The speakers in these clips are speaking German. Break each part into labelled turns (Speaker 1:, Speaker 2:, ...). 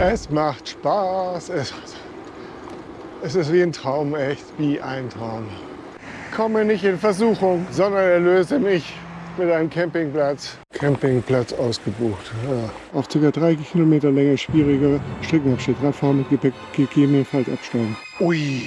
Speaker 1: Es macht Spaß. Es, es ist wie ein Traum, echt wie ein Traum. Komme nicht in Versuchung, sondern erlöse mich mit einem Campingplatz. Campingplatz ausgebucht. Ja. Auf ca. 3 Kilometer Länge schwieriger Streckenabschnitt. Radfahren mit Gepäck gegebenenfalls absteigen. Ui.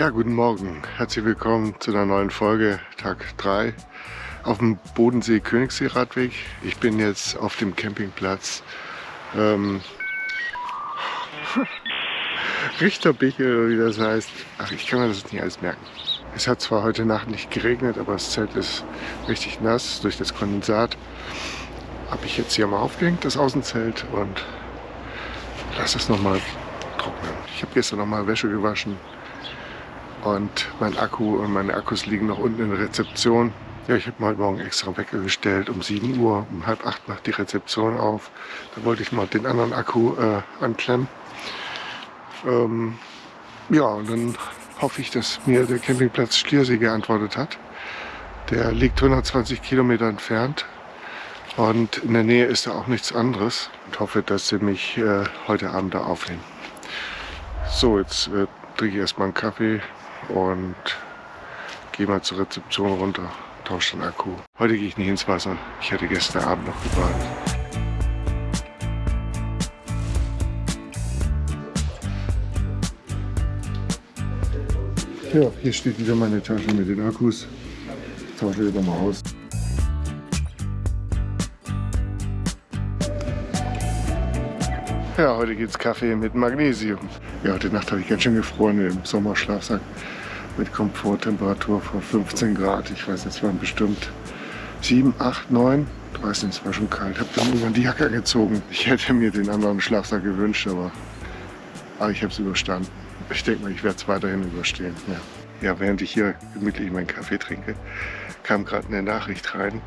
Speaker 1: Ja, guten Morgen. Herzlich willkommen zu einer neuen Folge, Tag 3 auf dem Bodensee Königssee Radweg. Ich bin jetzt auf dem Campingplatz ähm, Richterbichel wie das heißt. Ach, ich kann mir das nicht alles merken. Es hat zwar heute Nacht nicht geregnet, aber das Zelt ist richtig nass durch das Kondensat. Habe ich jetzt hier mal aufgehängt, das Außenzelt und lasse es nochmal trocknen. Ich habe gestern nochmal Wäsche gewaschen und mein Akku und meine Akkus liegen noch unten in der Rezeption. Ja, ich habe mal heute Morgen extra Wecker gestellt. Um 7 Uhr, um halb acht macht die Rezeption auf. Da wollte ich mal den anderen Akku äh, anklemmen. Ähm, ja, und dann hoffe ich, dass mir der Campingplatz Schliersee geantwortet hat. Der liegt 120 Kilometer entfernt und in der Nähe ist da auch nichts anderes. Und hoffe, dass sie mich äh, heute Abend da aufnehmen. So, jetzt äh, trinke ich erstmal einen Kaffee, und gehe mal zur Rezeption runter, tausche den Akku. Heute gehe ich nicht ins Wasser. Ich hatte gestern Abend noch gebadet. Ja, hier steht wieder meine Tasche mit den Akkus. Ich tausche wieder mal aus. Ja, heute gibt es Kaffee mit Magnesium. Ja, heute Nacht habe ich ganz schön gefroren im Sommerschlafsack mit Komforttemperatur von 15 Grad. Ich weiß, es waren bestimmt 7, 8, 9. Ich weiß nicht, es war schon kalt. Ich habe dann irgendwann die Jacke gezogen. Ich hätte mir den anderen Schlafsack gewünscht, aber, aber ich habe es überstanden. Ich denke mal, ich werde es weiterhin überstehen. Ja. ja, während ich hier gemütlich meinen Kaffee trinke, kam gerade eine Nachricht rein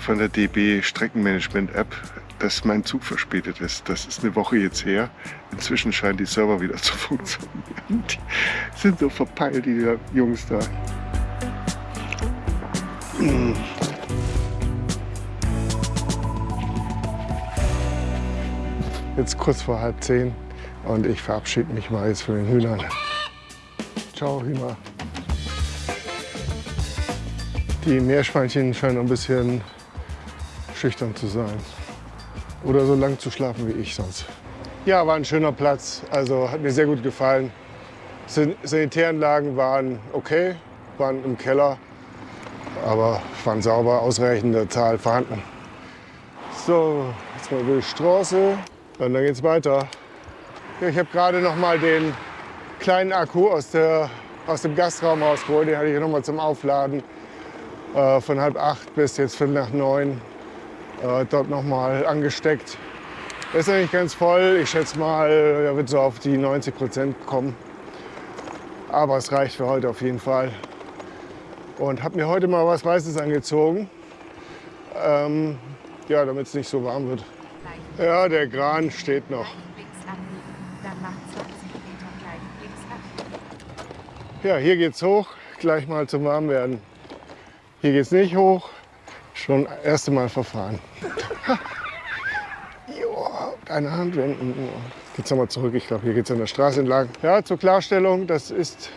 Speaker 1: von der DB Streckenmanagement App dass mein Zug verspätet ist. Das ist eine Woche jetzt her. Inzwischen scheinen die Server wieder zu funktionieren. Die sind so verpeilt, die Jungs da. Jetzt kurz vor halb zehn und ich verabschiede mich mal jetzt von den Hühnern. Ciao Hühner. Die Meerschweinchen scheinen ein bisschen schüchtern zu sein oder so lang zu schlafen wie ich sonst. Ja, war ein schöner Platz, also hat mir sehr gut gefallen. Sanitäranlagen waren okay, waren im Keller, aber waren sauber, ausreichende Zahl vorhanden. So, jetzt mal über die Straße und dann geht's weiter. Ja, ich habe gerade noch mal den kleinen Akku aus, der, aus dem Gastraum rausgeholt. Den hatte ich noch mal zum Aufladen äh, von halb acht bis jetzt fünf nach neun äh, dort nochmal angesteckt. Ist ja nicht ganz voll. Ich schätze mal, er wird so auf die 90 Prozent kommen. Aber es reicht für heute auf jeden Fall. Und habe mir heute mal was Weißes angezogen. Ähm, ja, damit es nicht so warm wird. Ja, der Gran steht noch. Ja, hier geht's hoch. Gleich mal zum Warmwerden. Hier geht's nicht hoch. Schon das erste Mal verfahren. Joa, eine Hand wenden. Geht's nochmal zurück. Ich glaube, hier geht es an der Straße entlang. Ja, zur Klarstellung, das ist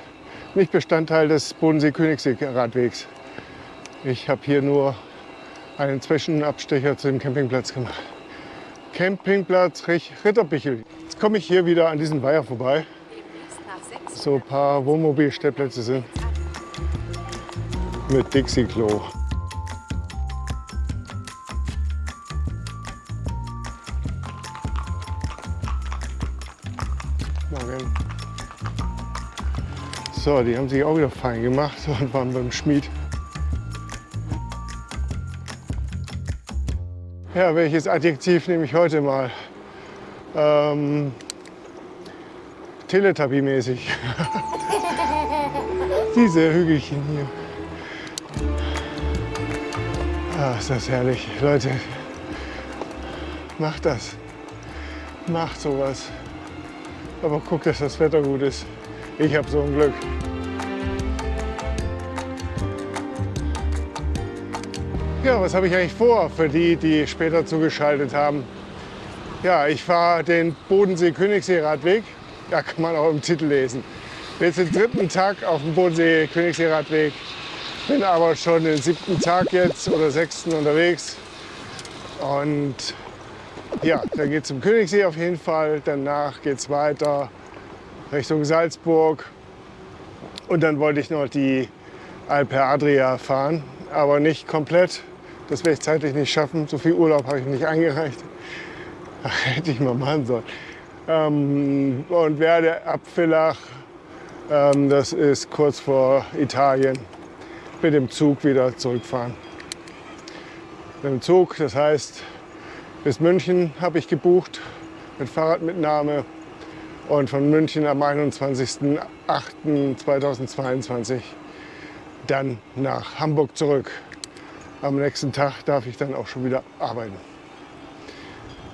Speaker 1: nicht Bestandteil des Bodensee-Königssee-Radwegs. Ich habe hier nur einen Zwischenabstecher zu dem Campingplatz gemacht. Campingplatz Ritterbichel. Jetzt komme ich hier wieder an diesen Weiher vorbei. So ein paar Wohnmobilstellplätze sind mit Dixie-Klo. So, die haben sich auch wieder fein gemacht und waren beim Schmied. Ja, welches Adjektiv nehme ich heute mal? Ähm, Teletubby-mäßig. Diese Hügelchen hier. Ah, ist das herrlich. Leute, macht das. Macht sowas. Aber guckt, dass das Wetter gut ist. Ich habe so ein Glück. Ja, was habe ich eigentlich vor für die, die später zugeschaltet haben? Ja, ich fahre den Bodensee-Königssee-Radweg. Ja, kann man auch im Titel lesen. Bin jetzt den dritten Tag auf dem Bodensee-Königssee-Radweg. Bin aber schon den siebten Tag jetzt oder sechsten unterwegs. Und ja, dann geht es zum Königssee auf jeden Fall. Danach geht es weiter Richtung Salzburg. Und dann wollte ich noch die Alpe Adria fahren, aber nicht komplett. Das werde ich zeitlich nicht schaffen. So viel Urlaub habe ich nicht eingereicht. Hätte ich mal machen sollen. Ähm, und werde ab Villach, ähm, das ist kurz vor Italien, mit dem Zug wieder zurückfahren. Mit dem Zug, das heißt, bis München habe ich gebucht mit Fahrradmitnahme und von München am 21.08.2022 dann nach Hamburg zurück. Am nächsten Tag darf ich dann auch schon wieder arbeiten.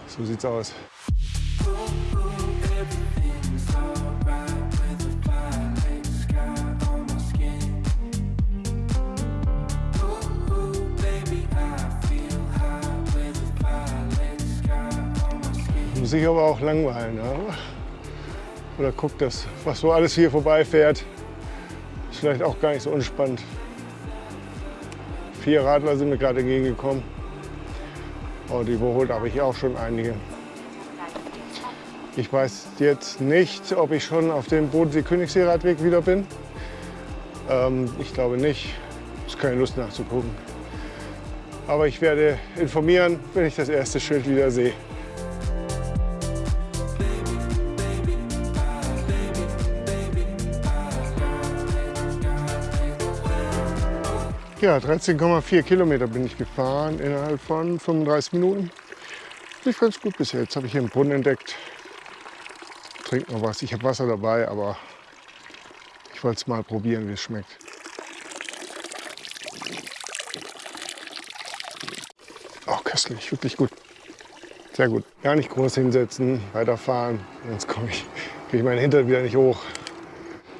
Speaker 1: So sieht's aus. Muss aber auch langweilen. Ja? Oder guckt das, was so alles hier vorbeifährt. Ist vielleicht auch gar nicht so unspannend. Vier Radler sind mir gerade entgegengekommen. Oh, überholt habe ich auch schon einige. Ich weiß jetzt nicht, ob ich schon auf dem Bodensee-Königssee-Radweg wieder bin. Ähm, ich glaube nicht. Ist keine Lust nachzugucken. Aber ich werde informieren, wenn ich das erste Schild wieder sehe. Ja, 13,4 Kilometer bin ich gefahren innerhalb von 35 Minuten. Lief ganz gut bis jetzt. Habe ich hier einen Brunnen entdeckt. Trink noch was. Ich habe Wasser dabei, aber ich wollte es mal probieren, wie es schmeckt. Auch oh, köstlich, wirklich gut. Sehr gut. Gar nicht groß hinsetzen, weiterfahren, sonst komme ich, kriege ich meinen Hintern wieder nicht hoch.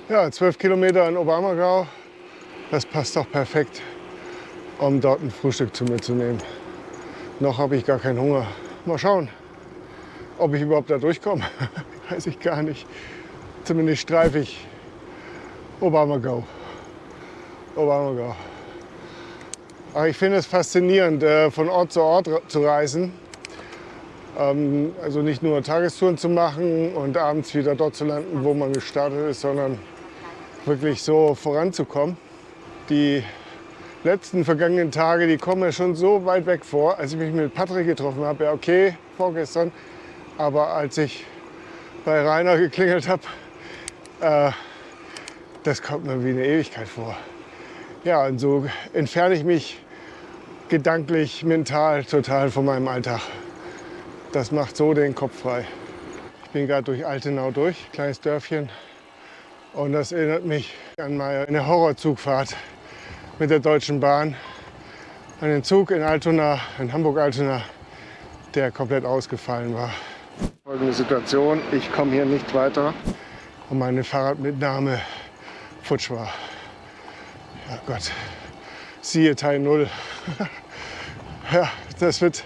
Speaker 1: Ja, 12 Kilometer in Oberammergau. Das passt doch perfekt um dort ein Frühstück zu mir zu nehmen. Noch habe ich gar keinen Hunger. Mal schauen, ob ich überhaupt da durchkomme. Weiß ich gar nicht. Zumindest streife ich Obama-Go. Obama-Go. Aber ich finde es faszinierend, äh, von Ort zu Ort zu reisen. Ähm, also nicht nur Tagestouren zu machen und abends wieder dort zu landen, wo man gestartet ist, sondern wirklich so voranzukommen. Die letzten vergangenen Tage, die kommen mir schon so weit weg vor. Als ich mich mit Patrick getroffen habe, ja okay, vorgestern, aber als ich bei Rainer geklingelt habe, äh, das kommt mir wie eine Ewigkeit vor. Ja, und so entferne ich mich gedanklich, mental total von meinem Alltag. Das macht so den Kopf frei. Ich bin gerade durch Altenau durch, kleines Dörfchen. Und das erinnert mich an meine Horrorzugfahrt mit der Deutschen Bahn an den Zug in Altona, in Hamburg-Altona, der komplett ausgefallen war. Folgende Situation, ich komme hier nicht weiter und meine Fahrradmitnahme futsch war. Ja Gott, siehe Teil 0. ja, das wird,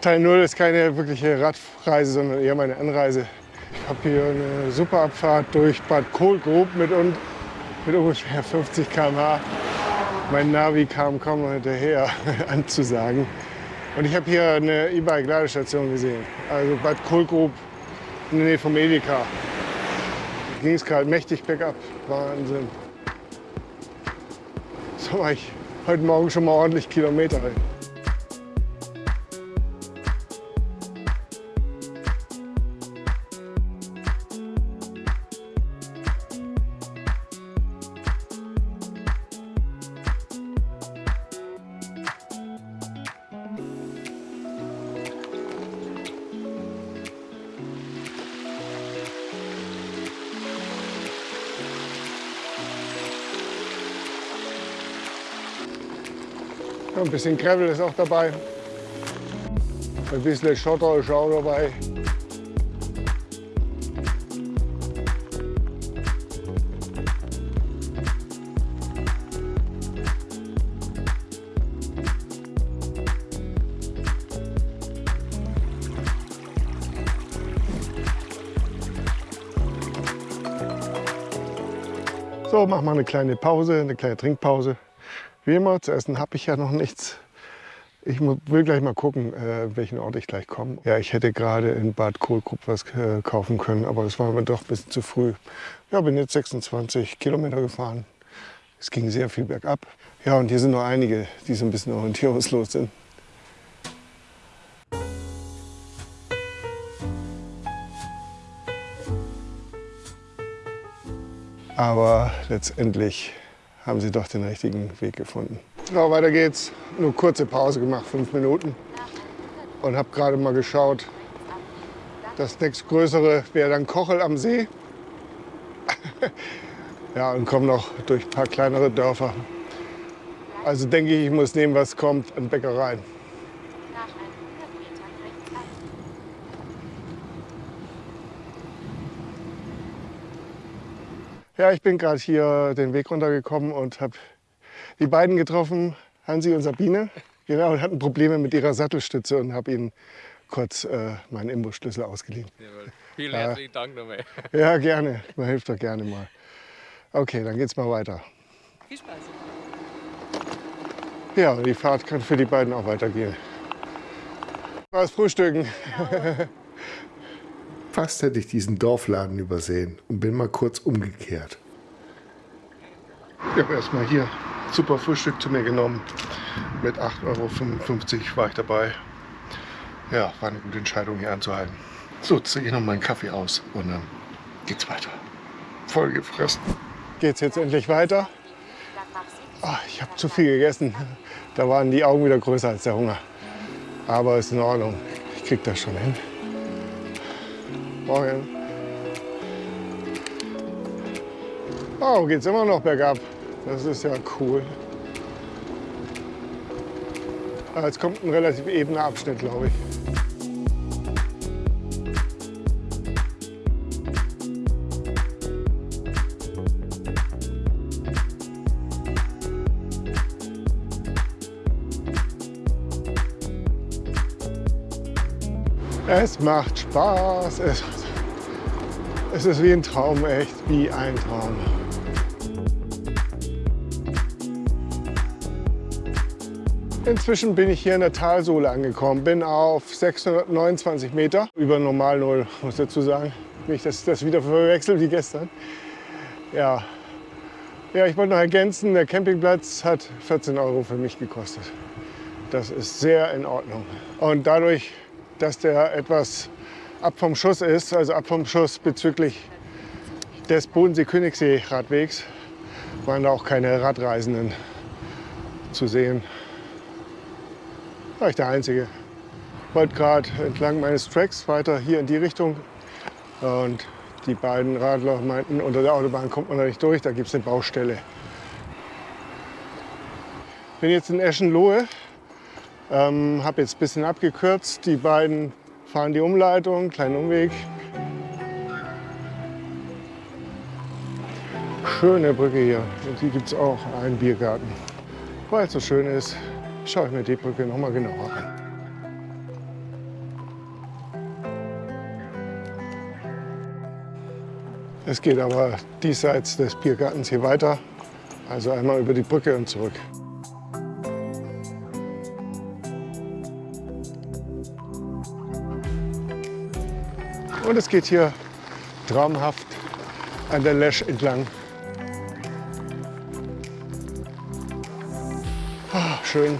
Speaker 1: Teil 0 ist keine wirkliche Radreise, sondern eher meine Anreise. Ich habe hier eine super Abfahrt durch Bad Kohlgrub mit, mit ungefähr 50 km/h. Mein Navi kam kaum hinterher anzusagen. Und ich habe hier eine E-Bike-Ladestation gesehen. Also Bad Kohlgrub in der Nähe vom Edeka. Da ging es gerade mächtig bergab. Wahnsinn. So war ich heute Morgen schon mal ordentlich Kilometer. Ja, ein bisschen Gravel ist auch dabei. Ein bisschen Schotter ist auch dabei. So, mach mal eine kleine Pause, eine kleine Trinkpause. Wie immer, zu essen habe ich ja noch nichts. Ich will gleich mal gucken, äh, welchen Ort ich gleich komme. Ja, ich hätte gerade in Bad Kohlkrupp was äh, kaufen können, aber das war mir doch ein bisschen zu früh. Ja, bin jetzt 26 Kilometer gefahren. Es ging sehr viel bergab. Ja, und hier sind noch einige, die so ein bisschen orientierungslos sind. Aber letztendlich haben sie doch den richtigen Weg gefunden. So, weiter geht's. Nur kurze Pause gemacht, fünf Minuten. Und habe gerade mal geschaut. Das nächstgrößere wäre dann Kochel am See. ja, und komme noch durch ein paar kleinere Dörfer. Also denke ich, ich muss nehmen, was kommt an Bäckereien. Ja, ich bin gerade hier den Weg runtergekommen und habe die beiden getroffen, Hansi und Sabine. Genau, und hatten Probleme mit ihrer Sattelstütze und habe ihnen kurz äh, meinen Imbusschlüssel ausgeliehen.
Speaker 2: Jawohl. Vielen herzlichen Dank nochmal.
Speaker 1: Ja, gerne. Man hilft doch gerne mal. Okay, dann geht's mal weiter.
Speaker 2: Viel Spaß.
Speaker 1: Ja, die Fahrt kann für die beiden auch weitergehen. Was frühstücken? Genau. Fast hätte ich diesen Dorfladen übersehen und bin mal kurz umgekehrt. Ich habe erstmal hier super Frühstück zu mir genommen. Mit 8,55 Euro war ich dabei. Ja, war eine gute Entscheidung hier anzuhalten. So, ziehe ich noch meinen Kaffee aus und dann geht's weiter. Voll gefressen. Geht's jetzt endlich weiter? Oh, ich habe zu viel gegessen. Da waren die Augen wieder größer als der Hunger. Aber ist in Ordnung. Ich krieg das schon hin. Morgen. Oh, geht's immer noch bergab. Das ist ja cool. Jetzt kommt ein relativ ebener Abschnitt, glaube ich. Es macht Spaß. Es, es ist wie ein Traum, echt wie ein Traum. Inzwischen bin ich hier in der Talsohle angekommen, bin auf 629 Meter über Normal Null, muss ich dazu sagen. Nicht, dass ich das wieder verwechsel wie gestern. Ja. ja, ich wollte noch ergänzen, der Campingplatz hat 14 Euro für mich gekostet. Das ist sehr in Ordnung. Und dadurch dass der etwas ab vom Schuss ist, also ab vom Schuss bezüglich des Bodensee-Königssee-Radwegs, waren da auch keine Radreisenden zu sehen. War ich der Einzige. Wollte gerade entlang meines Tracks weiter hier in die Richtung und die beiden Radler meinten, unter der Autobahn kommt man da nicht durch, da gibt es eine Baustelle. Bin jetzt in Eschenlohe ähm, habe jetzt ein bisschen abgekürzt. Die beiden fahren die Umleitung, kleinen Umweg. Schöne Brücke hier. Und hier gibt es auch einen Biergarten. Weil es so schön ist, schaue ich mir die Brücke noch mal genauer an. Es geht aber diesseits des Biergartens hier weiter. Also einmal über die Brücke und zurück. Und es geht hier traumhaft an der Lesch entlang. Ah, schön.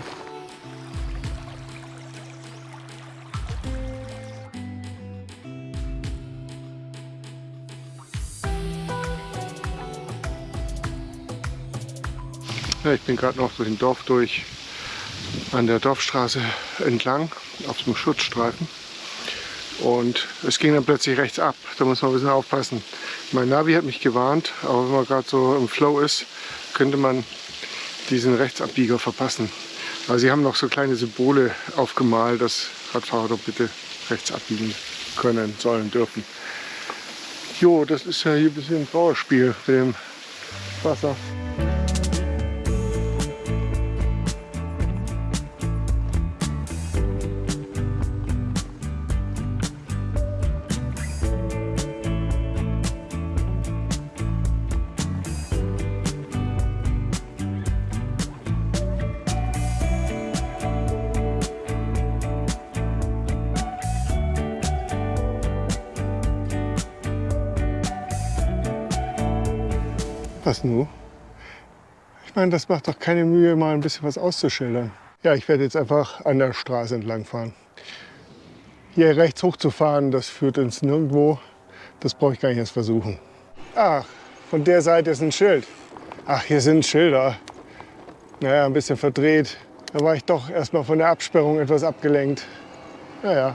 Speaker 1: Ja, ich bin gerade noch durch den Dorf durch, an der Dorfstraße entlang, auf dem Schutzstreifen. Und es ging dann plötzlich rechts ab. Da muss man ein bisschen aufpassen. Mein Navi hat mich gewarnt, aber wenn man gerade so im Flow ist, könnte man diesen Rechtsabbieger verpassen. Aber sie haben noch so kleine Symbole aufgemalt, dass Radfahrer doch bitte rechts abbiegen können, sollen, dürfen. Jo, das ist ja hier ein bisschen ein Trauerspiel mit dem Wasser. Was nun? Ich meine, das macht doch keine Mühe, mal ein bisschen was auszuschildern. Ja, ich werde jetzt einfach an der Straße entlang fahren. Hier rechts hochzufahren, das führt ins Nirgendwo. Das brauche ich gar nicht erst versuchen. Ach, von der Seite ist ein Schild. Ach, hier sind Schilder. Naja, ein bisschen verdreht. Da war ich doch erst mal von der Absperrung etwas abgelenkt. Naja,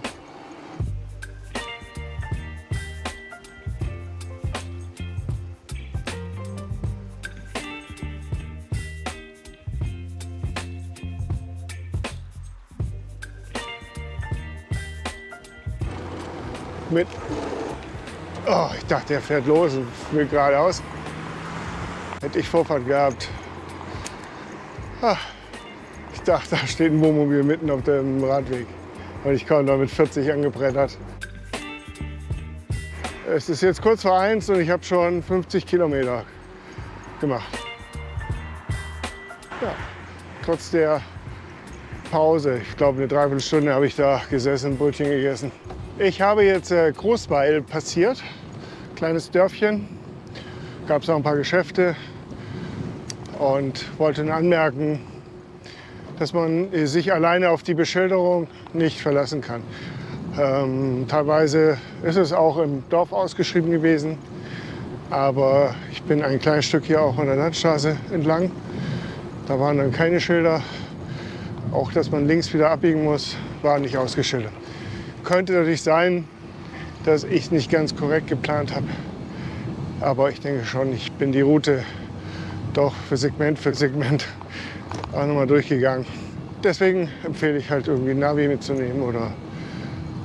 Speaker 1: mit. Oh, ich dachte, er fährt los und will geradeaus. Hätte ich Vorfahrt gehabt. Ah, ich dachte, da steht ein Wohnmobil mitten auf dem Radweg. Und ich kam da mit 40 angebrettert. Es ist jetzt kurz vor eins und ich habe schon 50 Kilometer gemacht. Ja, trotz der Pause, ich glaube eine Dreiviertelstunde habe ich da gesessen, Brötchen gegessen. Ich habe jetzt äh, Großweil passiert, kleines Dörfchen. Gab es auch ein paar Geschäfte und wollte anmerken, dass man sich alleine auf die Beschilderung nicht verlassen kann. Ähm, teilweise ist es auch im Dorf ausgeschrieben gewesen, aber ich bin ein kleines Stück hier auch an der Landstraße entlang. Da waren dann keine Schilder. Auch, dass man links wieder abbiegen muss, war nicht ausgeschildert. Könnte natürlich sein, dass ich nicht ganz korrekt geplant habe. Aber ich denke schon, ich bin die Route doch für Segment für Segment auch nochmal durchgegangen. Deswegen empfehle ich halt irgendwie ein Navi mitzunehmen oder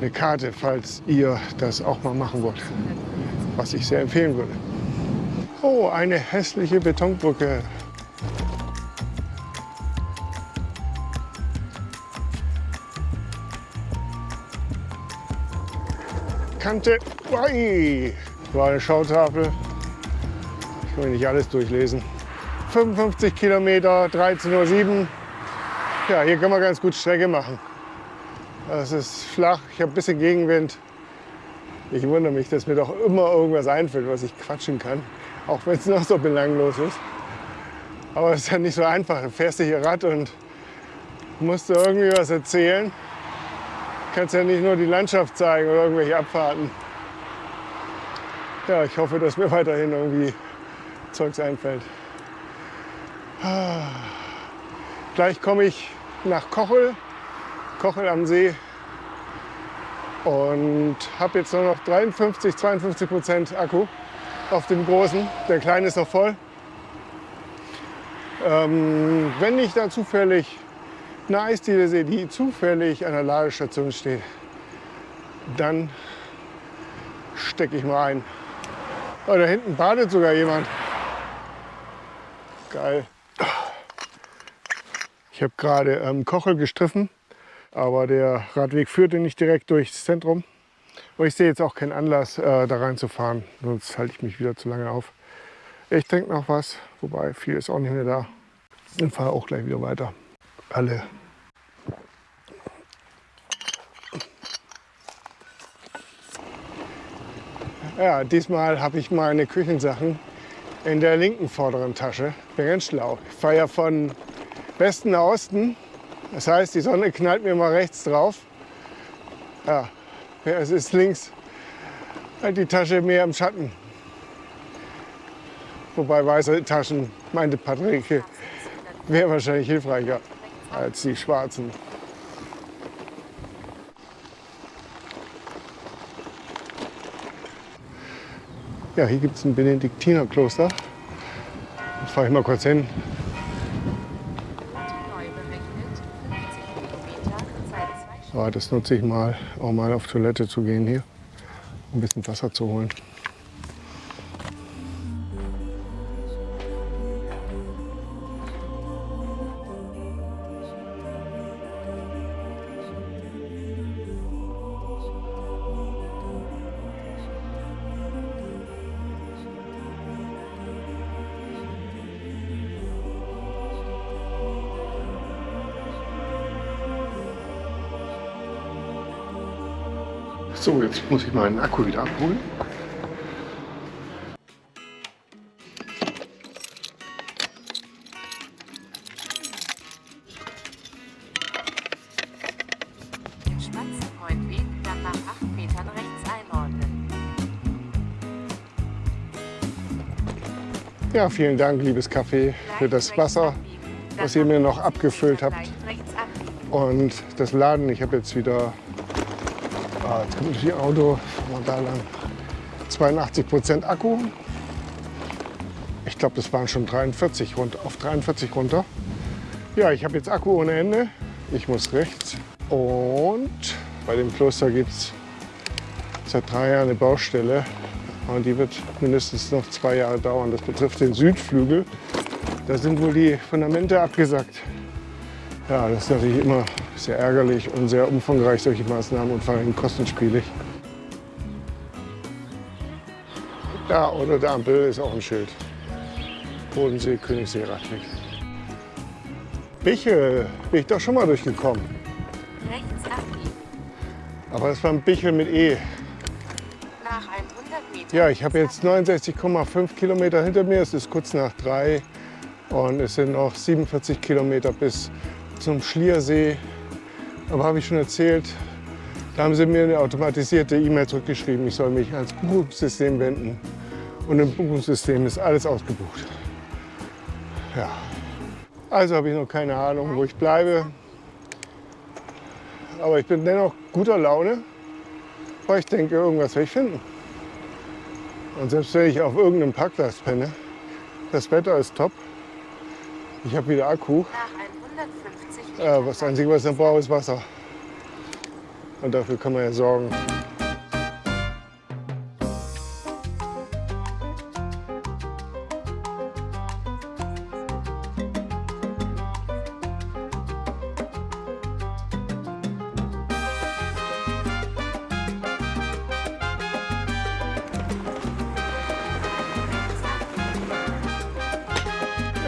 Speaker 1: eine Karte, falls ihr das auch mal machen wollt. Was ich sehr empfehlen würde. Oh, eine hässliche Betonbrücke. Kante. Ui, war eine Schautafel. Ich kann mir nicht alles durchlesen. 55 Kilometer, 13.07 Uhr. Ja, hier kann man ganz gut Strecke machen. Es ist flach, ich habe ein bisschen Gegenwind. Ich wundere mich, dass mir doch immer irgendwas einfällt, was ich quatschen kann. Auch wenn es noch so belanglos ist. Aber es ist ja nicht so einfach. Du fährst hier Rad und musst irgendwie was erzählen kannst ja nicht nur die Landschaft zeigen oder irgendwelche Abfahrten. Ja, ich hoffe, dass mir weiterhin irgendwie Zeugs einfällt. Gleich komme ich nach Kochel, Kochel am See und habe jetzt nur noch 53, 52 Prozent Akku auf dem großen. Der kleine ist noch voll. Ähm, wenn ich da zufällig eine Eisdiele sehe, die zufällig an der Ladestation steht, dann stecke ich mal ein. Oh, da hinten badet sogar jemand. Geil. Ich habe gerade ähm, Kochel gestriffen, aber der Radweg führte nicht direkt durchs Zentrum. Und ich sehe jetzt auch keinen Anlass, äh, da reinzufahren, sonst halte ich mich wieder zu lange auf. Ich trinke noch was, wobei viel ist auch nicht mehr da. Und fahre auch gleich wieder weiter. Alle Ja, diesmal habe ich meine Küchensachen in der linken vorderen Tasche. Bin ganz schlau. Ich fahre ja von Westen nach Osten. Das heißt, die Sonne knallt mir mal rechts drauf. Ja, es ist links halt die Tasche mehr im Schatten. Wobei weiße Taschen, meinte Patrick, wäre wahrscheinlich hilfreicher als die schwarzen. Ja, hier gibt es ein Benediktinerkloster. Da fahre ich mal kurz hin. Aber das nutze ich mal, auch mal auf Toilette zu gehen hier, um ein bisschen Wasser zu holen. Muss ich meinen Akku wieder abholen.
Speaker 3: Den Spatzenfreundweg dann nach 8 Metern rechts einordnen.
Speaker 1: Ja, vielen Dank, liebes Café, für das Wasser, was ihr mir noch abgefüllt
Speaker 3: 50
Speaker 1: habt. Und das Laden, ich habe jetzt wieder, ah, jetzt kommt natürlich Auto, wir da lang, 82 Prozent Akku. Ich glaube, das waren schon 43 runter, auf 43 runter. Ja, ich habe jetzt Akku ohne Ende. Ich muss rechts. Und bei dem Kloster gibt es seit drei Jahren eine Baustelle. Und die wird mindestens noch zwei Jahre dauern. Das betrifft den Südflügel. Da sind wohl die Fundamente abgesackt. Ja, das ist natürlich immer sehr ärgerlich und sehr umfangreich, solche Maßnahmen und vor allem kostenspielig. Da unter der Ampel ist auch ein Schild. Bodensee, Königssee, Radweg. Bichel, bin ich doch schon mal durchgekommen.
Speaker 3: Rechts abbiegen.
Speaker 1: Aber das war ein Bichel mit E.
Speaker 3: Nach 100 Metern.
Speaker 1: Ja, ich habe jetzt 69,5 Kilometer hinter mir. Es ist kurz nach drei und es sind noch 47 Kilometer bis zum Schliersee. Aber habe ich schon erzählt, da haben sie mir eine automatisierte E-Mail zurückgeschrieben, ich soll mich ans Buchungssystem wenden. Und im Buchungssystem ist alles ausgebucht. Ja. Also habe ich noch keine Ahnung, wo ich bleibe. Aber ich bin dennoch guter Laune, weil ich denke, irgendwas werde ich finden. Und selbst wenn ich auf irgendeinem Parkplatz penne, das Wetter ist top. Ich habe wieder Akku.
Speaker 3: Nach 150
Speaker 1: Das Einzige, was ich noch brauche, ist Wasser. Und dafür kann man ja sorgen.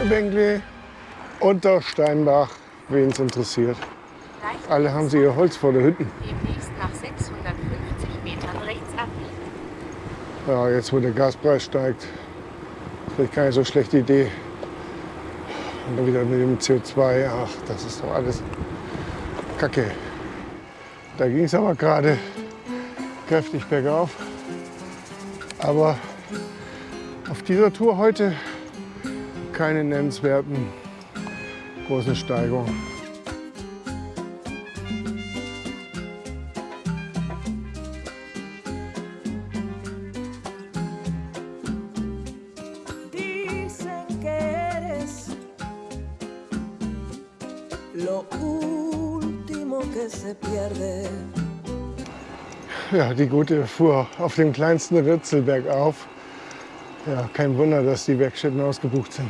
Speaker 1: Bengli, Untersteinbach, wen es interessiert. Alle haben sie ihr Holz vor der Hütten.
Speaker 3: Demnächst nach 650 Metern rechts abbiegen.
Speaker 1: Ja, jetzt wo der Gaspreis steigt, vielleicht keine so schlechte Idee. Und dann wieder mit dem CO2, ach, das ist doch alles Kacke. Da ging es aber gerade kräftig bergauf. Aber auf dieser Tour heute keine nennenswerten
Speaker 4: se pierde.
Speaker 1: Ja, die gute fuhr auf dem kleinsten Ritzel bergauf. Ja, kein Wunder, dass die Werkstätten ausgebucht sind.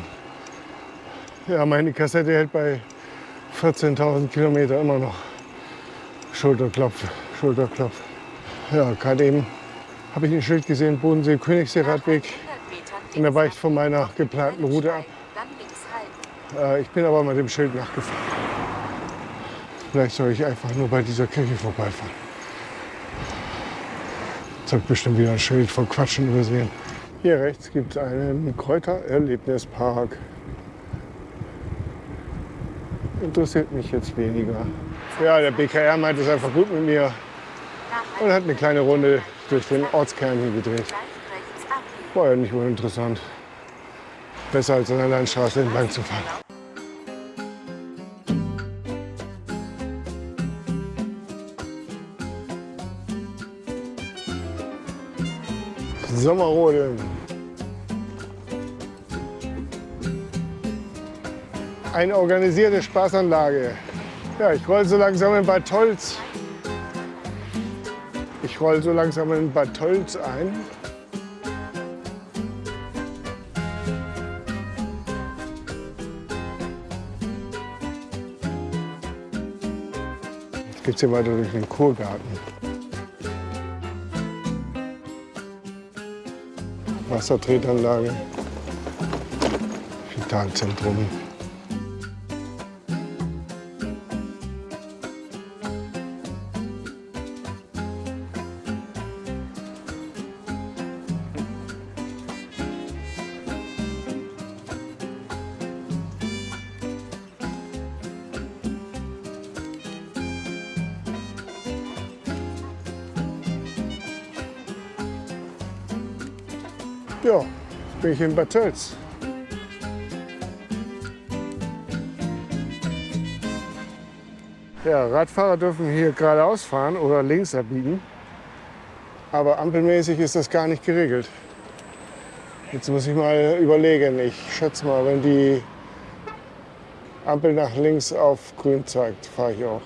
Speaker 1: Ja, meine Kassette hält bei 14.000 Kilometer immer noch. Schulterklopf, Schulterklopf. Ja, gerade eben habe ich ein Schild gesehen, Bodensee, Königssee, Radweg.
Speaker 3: 100 Metern
Speaker 1: Und da weicht von meiner geplanten Route ab. Äh, ich bin aber mit dem Schild nachgefahren. Vielleicht soll ich einfach nur bei dieser Kirche vorbeifahren. Jetzt habe bestimmt wieder ein Schild von Quatschen übersehen. Hier rechts gibt es einen Kräutererlebnispark. Interessiert mich jetzt weniger. Ja, der BKR meint es einfach gut mit mir und hat eine kleine Runde durch den Ortskern hier gedreht. War ja nicht uninteressant. Besser als an der Landstraße entlang zu fahren. Sommerrodeln. Eine organisierte Spaßanlage. Ja, ich roll so langsam in Bad Tolz Ich roll so langsam in Bad Tölz ein. Jetzt geht's hier weiter durch den Kurgarten. Wassertretanlage, Vitalzentrum. Ich in Bad Tölz. Ja, Radfahrer dürfen hier geradeaus fahren oder links abbiegen. Aber ampelmäßig ist das gar nicht geregelt. Jetzt muss ich mal überlegen. Ich schätze mal, wenn die Ampel nach links auf grün zeigt, fahre ich auch.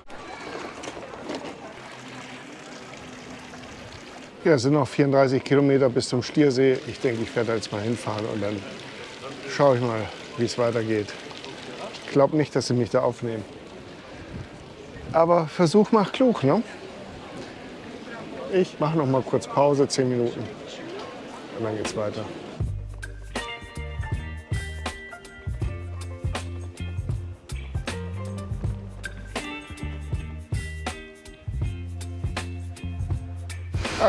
Speaker 1: Ja, es sind noch 34 Kilometer bis zum Schliersee. Ich denke, ich werde jetzt mal hinfahren und dann schaue ich mal, wie es weitergeht. Ich glaube nicht, dass sie mich da aufnehmen. Aber Versuch macht klug, ne? Ich mache noch mal kurz Pause, 10 Minuten. Und dann geht's weiter.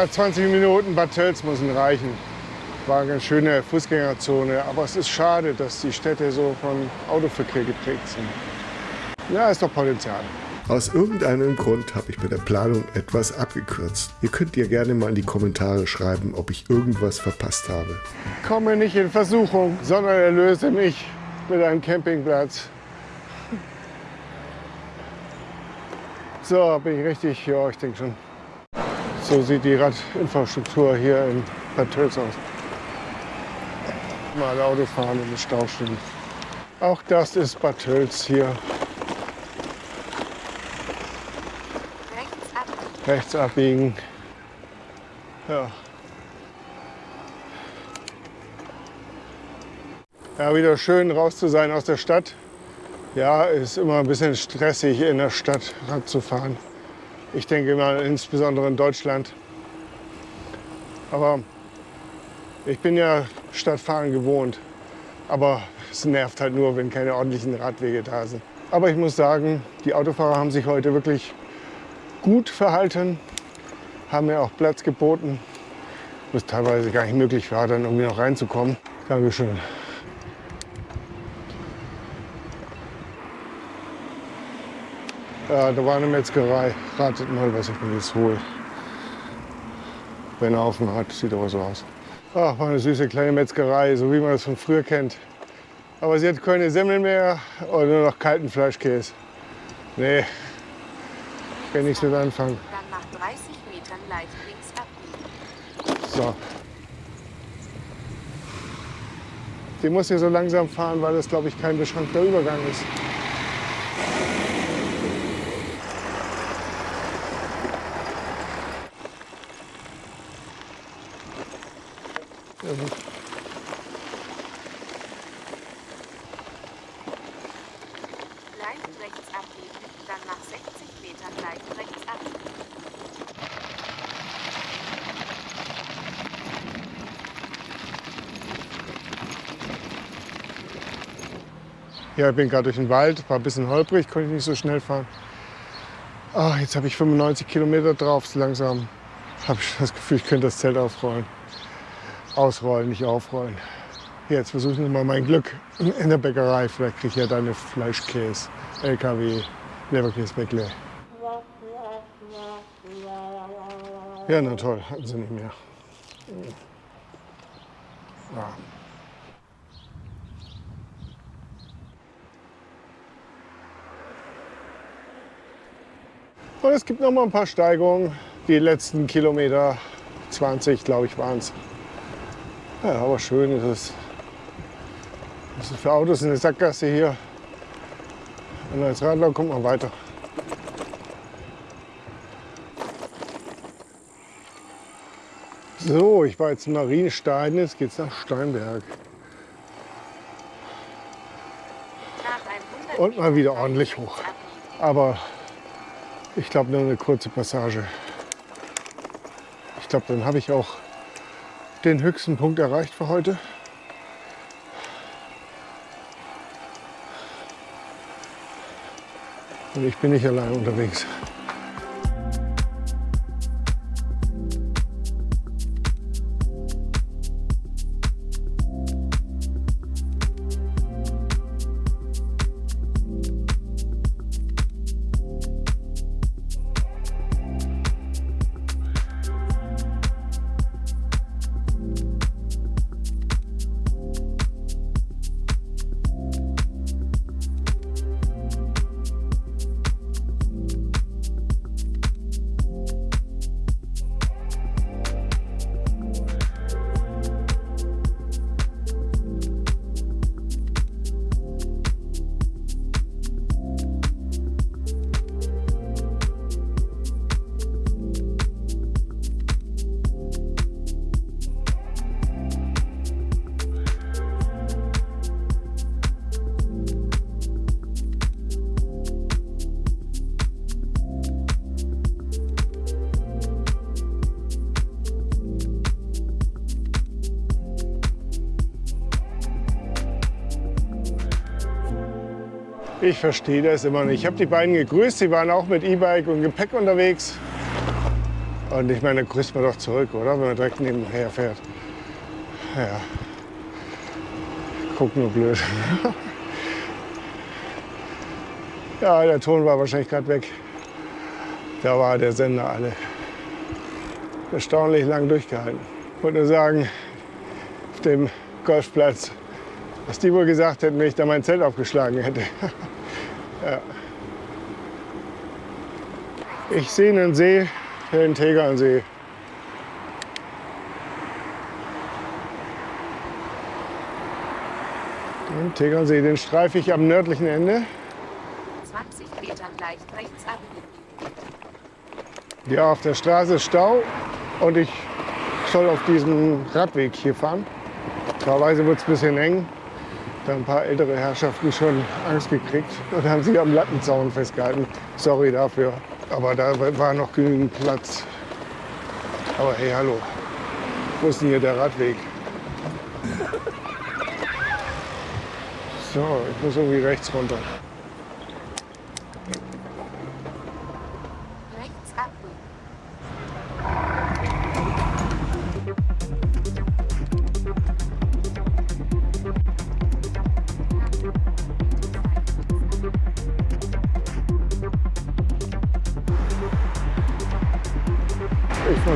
Speaker 1: 20 Minuten Bad Tölz müssen reichen. War eine ganz schöne Fußgängerzone, aber es ist schade, dass die Städte so von Autoverkehr geprägt sind. Ja, ist doch Potenzial.
Speaker 5: Aus irgendeinem Grund habe ich bei der Planung etwas abgekürzt. Ihr könnt ihr gerne mal in die Kommentare schreiben, ob ich irgendwas verpasst habe.
Speaker 1: Komme nicht in Versuchung, sondern erlöse mich mit einem Campingplatz. So, bin ich richtig? Ja, ich denke schon. So sieht die Radinfrastruktur hier in Bad Tölz aus. Mal Auto fahren und im Stau stehen. Auch das ist Bad Tölz hier.
Speaker 3: Rechts ab.
Speaker 1: Rechts abbiegen. Ja. Ja, wieder schön raus zu sein aus der Stadt. Ja, ist immer ein bisschen stressig in der Stadt Rad zu fahren. Ich denke mal insbesondere in Deutschland. Aber ich bin ja Stadtfahren gewohnt. Aber es nervt halt nur, wenn keine ordentlichen Radwege da sind. Aber ich muss sagen, die Autofahrer haben sich heute wirklich gut verhalten, haben mir auch Platz geboten, was teilweise gar nicht möglich war, dann irgendwie noch reinzukommen. Dankeschön. Da war eine Metzgerei. Ratet mal, was ich mir jetzt hole. Wenn er offen hat, sieht aber so aus. Ach, war eine süße kleine Metzgerei, so wie man das von früher kennt. Aber sie hat keine Semmeln mehr und nur noch kalten Fleischkäse. Nee, kann nichts mit anfangen.
Speaker 3: Dann nach 30 Metern leicht links abbiegen.
Speaker 1: So. Die muss hier so langsam fahren, weil das, glaube ich, kein beschränkter Übergang ist. Ja, gut.
Speaker 3: Leicht rechts abbiegen. Dann nach 60 Metern leicht rechts ab.
Speaker 1: Ja, ich bin gerade durch den Wald, war ein bisschen holprig, konnte ich nicht so schnell fahren. Ah, jetzt habe ich 95 Kilometer drauf, so langsam habe ich das Gefühl, ich könnte das Zelt aufrollen. Ausrollen, nicht aufrollen. Jetzt versuche ich mal mein Glück in der Bäckerei. Vielleicht kriege ich ja deine Fleischkäse, LKW, Leberkäsebäckle. Ja, na toll, hatten sie nicht mehr. Ja. Und es gibt noch mal ein paar Steigungen. Die letzten Kilometer, 20 glaube ich waren es. Ja, aber schön ist es. Das ist für Autos eine Sackgasse hier. Und als Radler kommt man weiter. So, ich war jetzt in Marienstein, jetzt geht's nach Steinberg.
Speaker 3: Nach 100
Speaker 1: Und mal wieder ordentlich hoch. Aber ich glaube nur eine kurze Passage. Ich glaube, dann habe ich auch den höchsten Punkt erreicht für heute. Und ich bin nicht allein unterwegs. Ich verstehe das immer nicht. Ich habe die beiden gegrüßt, sie waren auch mit E-Bike und Gepäck unterwegs. Und ich meine, da grüßt man doch zurück, oder? Wenn man direkt nebenher fährt. Ja. Guck nur blöd. ja, der Ton war wahrscheinlich gerade weg. Da war der Sender alle. Erstaunlich lang durchgehalten. Ich wollte nur sagen, auf dem Golfplatz, was die wohl gesagt hätten, wenn ich da mein Zelt aufgeschlagen hätte. ja. Ich sehe einen See, den Tegernsee. Den Tegernsee, den streife ich am nördlichen Ende.
Speaker 3: 20 Metern leicht rechts abbiegen.
Speaker 1: Ja, auf der Straße ist Stau und ich soll auf diesem Radweg hier fahren. Klarweise wird es ein bisschen eng. Da ein paar ältere Herrschaften schon Angst gekriegt und haben sich am Lattenzaun festgehalten. Sorry dafür, aber da war noch genügend Platz. Aber hey, hallo, wo ist denn hier der Radweg? So, ich muss irgendwie rechts runter.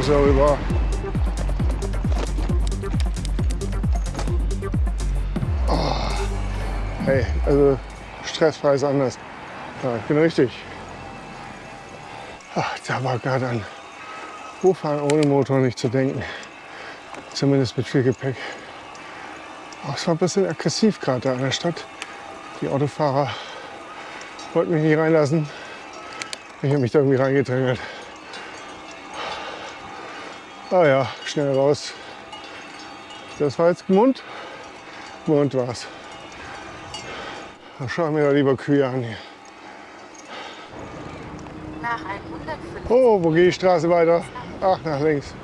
Speaker 1: Darüber. Oh. Hey, also stressfrei ist anders. Ja, ich bin richtig. Ach, da war gerade an Hochfahren ohne Motor nicht zu denken. Zumindest mit viel Gepäck. Aber es war ein bisschen aggressiv gerade da in der Stadt. Die Autofahrer wollten mich nicht reinlassen. Ich habe mich da irgendwie reingedrängelt. Ah ja, schnell raus. Das war jetzt Mund. Mund war's. Dann schauen wir doch lieber Kühe an hier.
Speaker 3: Nach 150
Speaker 1: Oh, wo geht die Straße weiter? Ach, nach links.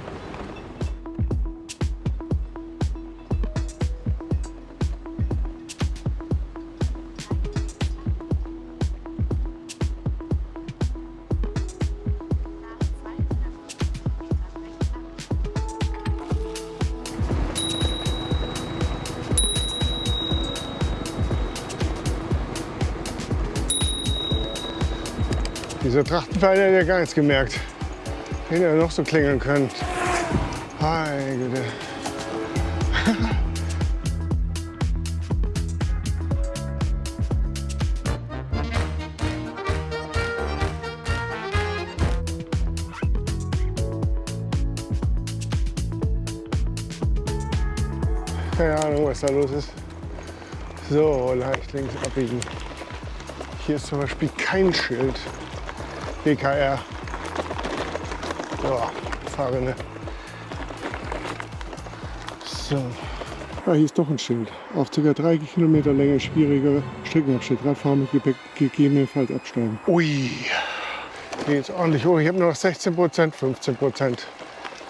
Speaker 1: Dieser Trachtenpfeiler hat ja gar nichts gemerkt. Hätte ja noch so klingeln können. Güte. Keine Ahnung, was da los ist. So, leicht links abbiegen. Hier ist zum Beispiel kein Schild. BKR. So, Fahrrinne. So. Ah, hier ist doch ein Schild. Auf ca. 3 Kilometer Länge schwieriger Streckenabschnitt. Radfahren mit Gepäck gegebenenfalls absteigen. Ui, hier geht's ordentlich hoch. Ich habe nur noch 16 Prozent, 15 Prozent.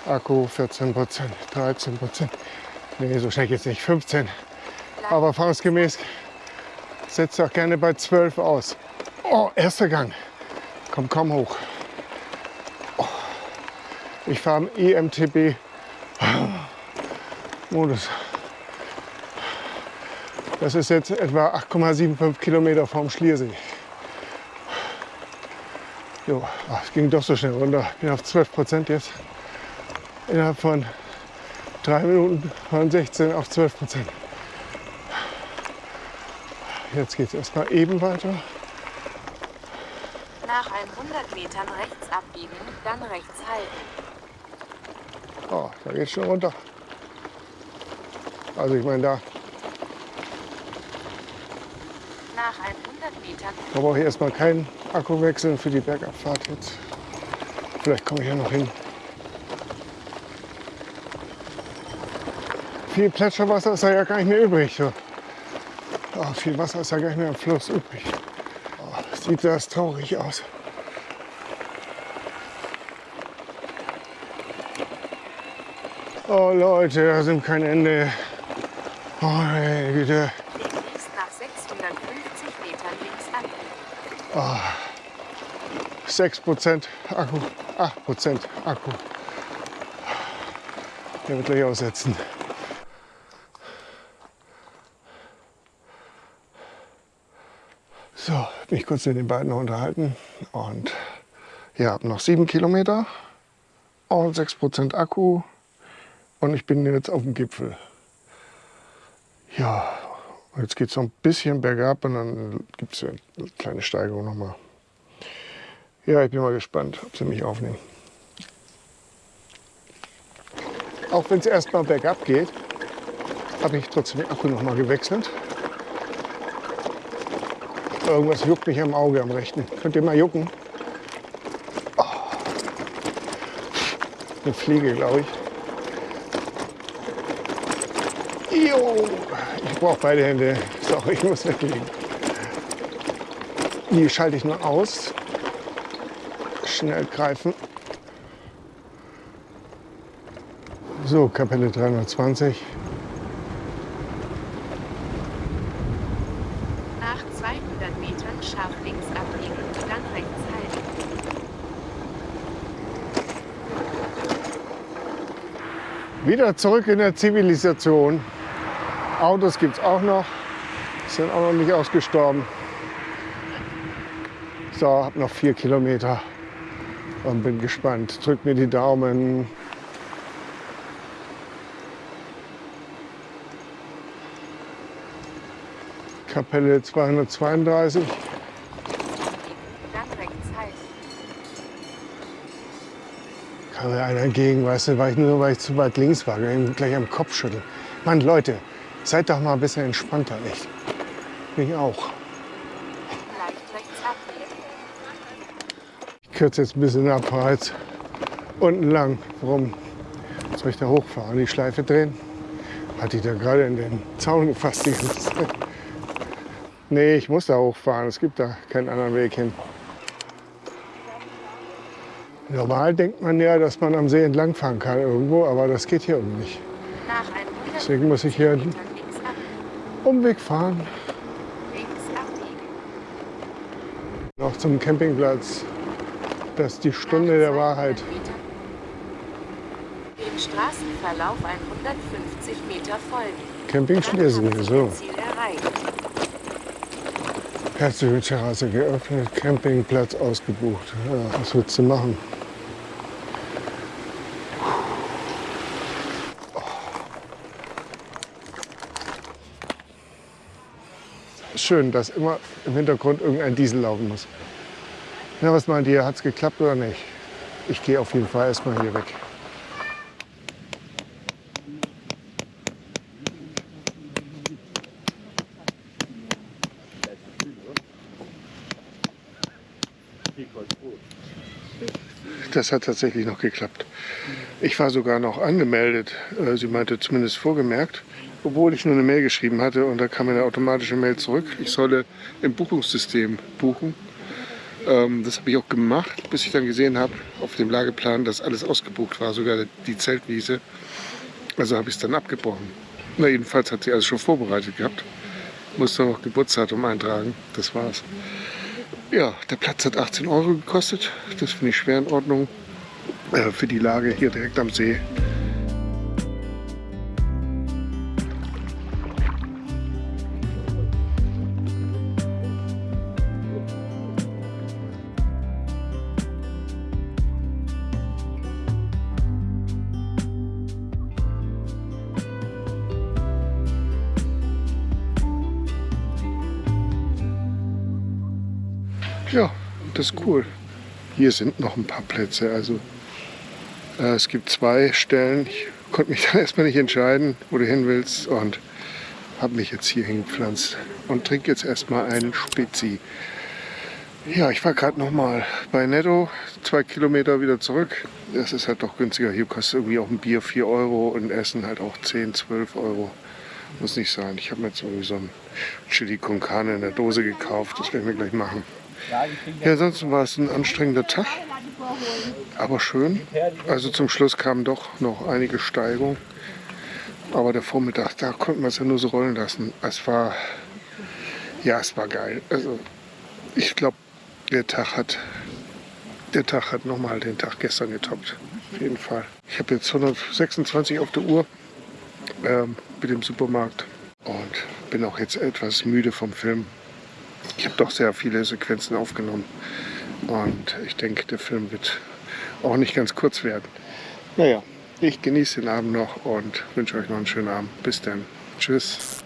Speaker 1: Akku 14 Prozent, 13 Prozent. Nee, so schnell geht's nicht. 15. Aber erfahrungsgemäß setzt auch gerne bei 12 aus. Oh, erster Gang. Komm kaum hoch. Oh. Ich fahre im EMTB Modus. Das ist jetzt etwa 8,75 Kilometer vom Schliersee. Jo, es ging doch so schnell runter. Ich bin auf 12 Prozent jetzt. Innerhalb von drei Minuten von 16 auf 12 Prozent. Jetzt geht es erstmal eben weiter.
Speaker 3: Nach 100 Metern rechts abbiegen, dann rechts halten.
Speaker 1: Oh, da geht es schon runter. Also ich meine, da
Speaker 3: Nach 100 Metern
Speaker 1: da brauche ich erstmal keinen Akku wechseln für die Bergabfahrt jetzt. Vielleicht komme ich ja noch hin. Viel Plätscherwasser ist da ja gar nicht mehr übrig. So. Oh, viel Wasser ist ja gar nicht mehr im Fluss übrig. Oh, sieht das traurig aus. Oh Leute, da sind kein Ende. Oh, meine Güte.
Speaker 3: nach 650 Metern links ab.
Speaker 1: 6% Akku, 8% Akku. Der wird gleich aussetzen. So, mich kurz mit den beiden noch unterhalten. Und ja, noch 7 Kilometer und 6% Akku. Und ich bin jetzt auf dem Gipfel. Ja, jetzt geht es noch ein bisschen bergab und dann gibt es eine kleine Steigerung nochmal. Ja, ich bin mal gespannt, ob sie mich aufnehmen. Auch wenn es erstmal bergab geht, habe ich trotzdem den Akku noch mal gewechselt. Irgendwas juckt mich am Auge, am rechten. Könnt ihr mal jucken? Oh. Eine Fliege, glaube ich. Jo, ich brauche beide Hände. Sorry, ich muss weglegen. Die schalte ich nur aus. Schnell greifen. So, Kapelle 320.
Speaker 3: Nach 200 Metern scharf links abbiegen, dann rechts halten.
Speaker 1: Wieder zurück in der Zivilisation. Autos gibt es auch noch. Sind auch noch nicht ausgestorben. So, hab noch vier Kilometer und bin gespannt. Drückt mir die Daumen. Kapelle 232.
Speaker 3: Dann rechts halten.
Speaker 1: Kam mir einer entgegen, weißt du, weil ich nur weil ich zu weit links war, gleich am Kopf schütteln. Mann, Leute, seid doch mal ein bisschen entspannter, echt. Ich auch. Ich kürze jetzt ein bisschen ab, jetzt unten lang. Warum soll ich da hochfahren? Die Schleife drehen? Hatte ich da gerade in den Zaun gefasst die ganze Zeit? Nee, ich muss da hochfahren. Es gibt da keinen anderen Weg hin. Normal denkt man ja, dass man am See entlangfahren kann irgendwo, aber das geht hier irgendwie nicht.
Speaker 3: Nach 100
Speaker 1: Deswegen muss ich hier einen
Speaker 3: Metern links abbiegen.
Speaker 1: Umweg fahren. Noch zum Campingplatz. Das ist die Stunde der Wahrheit.
Speaker 3: Dem Straßenverlauf 150 Meter folgen.
Speaker 1: Camping Schlesien, so. Herzliche Terrasse geöffnet, Campingplatz ausgebucht. Ja, was willst du machen? Schön, dass immer im Hintergrund irgendein Diesel laufen muss. Na, was meint ihr? Hat es geklappt oder nicht? Ich gehe auf jeden Fall erstmal hier weg. Das hat tatsächlich noch geklappt. Ich war sogar noch angemeldet. Äh, Sie meinte zumindest vorgemerkt, obwohl ich nur eine Mail geschrieben hatte und da kam eine automatische Mail zurück. Ich solle im Buchungssystem buchen. Ähm, das habe ich auch gemacht, bis ich dann gesehen habe auf dem Lageplan, dass alles ausgebucht war, sogar die Zeltwiese. Also habe ich es dann abgebrochen. Na, jedenfalls hat sie alles schon vorbereitet gehabt. Musste noch Geburtsdatum eintragen. Das war's. Ja, der Platz hat 18 Euro gekostet. Das finde ich schwer in Ordnung. Äh, für die Lage hier direkt am See. Ja, das ist cool. Hier sind noch ein paar Plätze. Also äh, es gibt zwei Stellen. Ich konnte mich dann erstmal nicht entscheiden, wo du hin willst und habe mich jetzt hier hingepflanzt und trinke jetzt erstmal einen Spezi. Ja, ich war gerade noch mal bei Netto, zwei Kilometer wieder zurück. Das ist halt doch günstiger. Hier kostet irgendwie auch ein Bier 4 Euro und Essen halt auch 10, 12 Euro. Muss nicht sein. Ich habe mir jetzt irgendwie so ein Chili con Carne in der Dose gekauft. Das werden wir gleich machen. Ja, ansonsten war es ein anstrengender Tag, aber schön. Also zum Schluss kamen doch noch einige Steigungen. Aber der Vormittag, da konnten wir es ja nur so rollen lassen. Es war, ja, es war geil. Also ich glaube, der Tag hat, der Tag hat nochmal den Tag gestern getoppt. Auf jeden Fall. Ich habe jetzt 126 auf der Uhr ähm, mit dem Supermarkt und bin auch jetzt etwas müde vom Film. Ich habe doch sehr viele Sequenzen aufgenommen und ich denke, der Film wird auch nicht ganz kurz werden. Naja, ich genieße den Abend noch und wünsche euch noch einen schönen Abend. Bis dann. Tschüss.